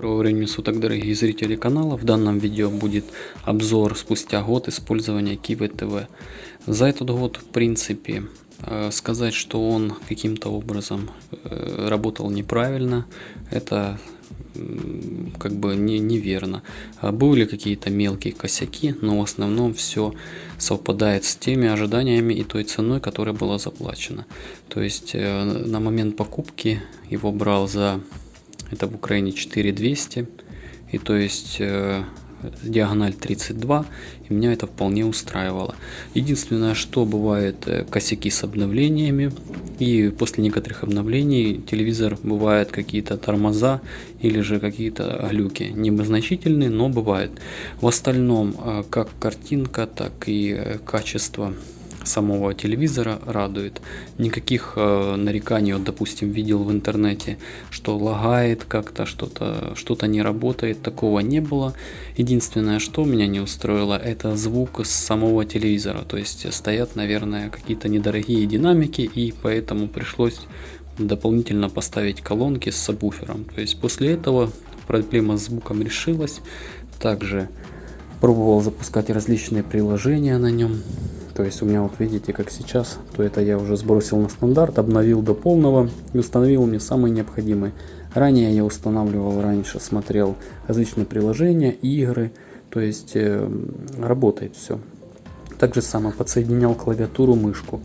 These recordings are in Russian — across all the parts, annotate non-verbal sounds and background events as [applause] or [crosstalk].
Доброго времени суток, дорогие зрители канала. В данном видео будет обзор спустя год использования Kiwi TV. За этот год, в принципе, э, сказать, что он каким-то образом э, работал неправильно, это как бы не, неверно. А были какие-то мелкие косяки, но в основном все совпадает с теми ожиданиями и той ценой, которая была заплачена. То есть э, на момент покупки его брал за это в Украине 4200 и то есть э, диагональ 32 и меня это вполне устраивало. Единственное что бывает э, косяки с обновлениями. И после некоторых обновлений телевизор бывает какие-то тормоза или же какие-то глюки незначительные но бывает в остальном э, как картинка так и э, качество самого телевизора радует. Никаких э, нареканий, вот, допустим, видел в интернете, что лагает как-то, что-то что, -то, не работает, такого не было. Единственное, что меня не устроило, это звук с самого телевизора. То есть стоят, наверное, какие-то недорогие динамики, и поэтому пришлось дополнительно поставить колонки с сабвуфером. То есть после этого проблема с звуком решилась. Также пробовал запускать различные приложения на нем то есть у меня вот видите как сейчас то это я уже сбросил на стандарт обновил до полного и установил мне самые необходимые ранее я устанавливал раньше смотрел различные приложения игры то есть э, работает все также само подсоединял клавиатуру мышку.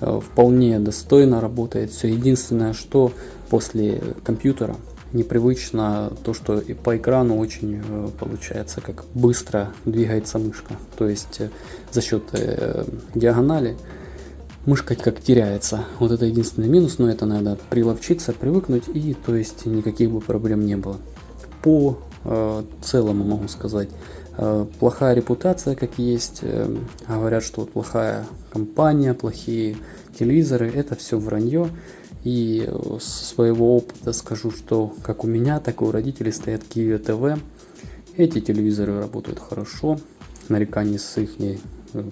Э, вполне достойно работает все единственное что после компьютера непривычно то, что и по экрану очень э, получается, как быстро двигается мышка. То есть э, за счет э, диагонали мышка как теряется. Вот это единственный минус, но это надо приловчиться, привыкнуть, и то есть никаких бы проблем не было. По э, целому могу сказать, э, плохая репутация как есть, э, говорят, что плохая компания, плохие телевизоры, это все вранье. И с своего опыта скажу, что как у меня, так и у родителей стоят Kiwi TV. Эти телевизоры работают хорошо, нареканий с их э,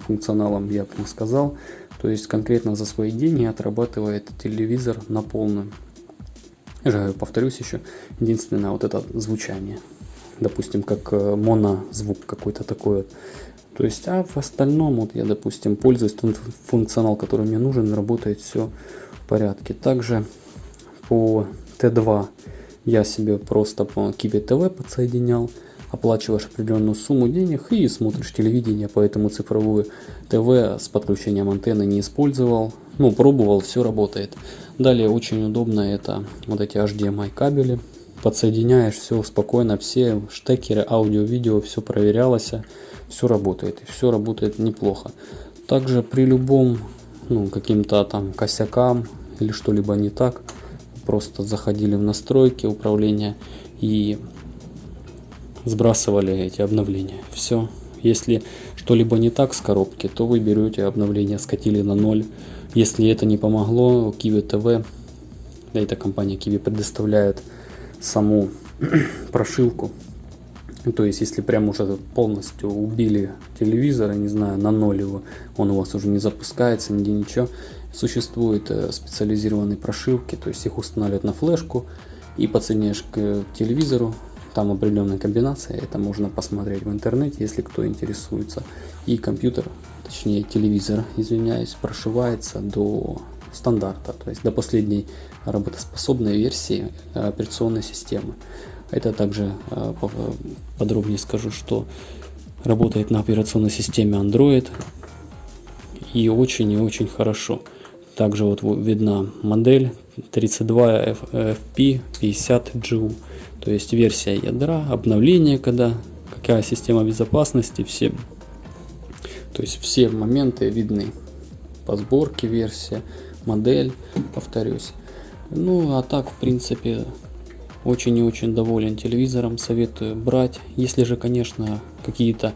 функционалом я бы не сказал. То есть конкретно за свои деньги отрабатывает телевизор на полную. Я повторюсь еще, единственное вот это звучание. Допустим, как э, монозвук какой-то такой. То есть, а в остальном, вот я, допустим, пользуюсь функционал, который мне нужен, работает все порядке. Также по Т2 я себе просто по Kiwi TV подсоединял. Оплачиваешь определенную сумму денег и смотришь телевидение, поэтому цифровую ТВ с подключением антенны не использовал. Ну, пробовал, все работает. Далее очень удобно это вот эти HDMI кабели. Подсоединяешь все спокойно, все штекеры, аудио, видео, все проверялось, все работает. Все работает неплохо. Также при любом ну, каким-то там косякам или что-либо не так, просто заходили в настройки управления и сбрасывали эти обновления. Все. Если что-либо не так с коробки, то вы берете обновление, скатили на ноль. Если это не помогло, Kiwi TV, эта компания Kiwi предоставляет саму [clears throat] прошивку. То есть, если прям уже полностью убили телевизор, не знаю, на ноль его, он у вас уже не запускается, нигде ничего, Существуют э, специализированные прошивки, то есть их устанавливают на флешку и подсоединяешь к телевизору. Там определенная комбинация, это можно посмотреть в интернете, если кто интересуется. И компьютер, точнее телевизор, извиняюсь, прошивается до стандарта, то есть до последней работоспособной версии операционной системы. Это также э, подробнее скажу, что работает на операционной системе Android и очень и очень хорошо. Также вот видна модель 32 FP 50 GU. То есть версия ядра, обновление, когда какая система безопасности, все, то есть все моменты видны по сборке версия, модель, повторюсь. Ну а так в принципе очень и очень доволен телевизором, советую брать. Если же конечно какие-то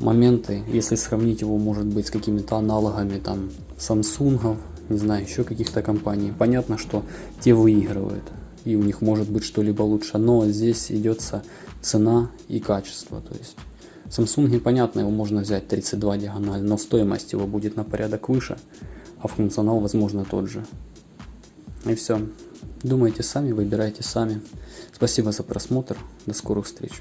моменты, если сравнить его может быть с какими-то аналогами там Samsung, не знаю, еще каких-то компаний. Понятно, что те выигрывают, и у них может быть что-либо лучше, но здесь идется цена и качество. То есть Samsung непонятно, его можно взять 32 диагональ, но стоимость его будет на порядок выше, а функционал возможно тот же. И все. Думайте сами, выбирайте сами. Спасибо за просмотр. До скорых встреч.